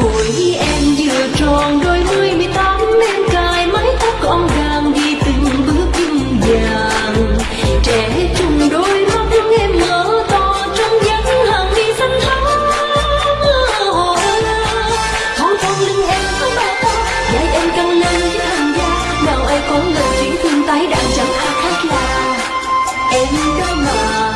tuổi em vừa tròn đôi mươi mười tám em cài mái tóc con gàng đi từng bước chân vàng trẻ trung đôi mắt em mở to, trong vắng hàng đi xanh thắm. Thon thon lưng em có ba to vai em căng lên với hàng da. Nào ai có ngờ chuyện thương tái đàn chẳng ai khác là em đó mà.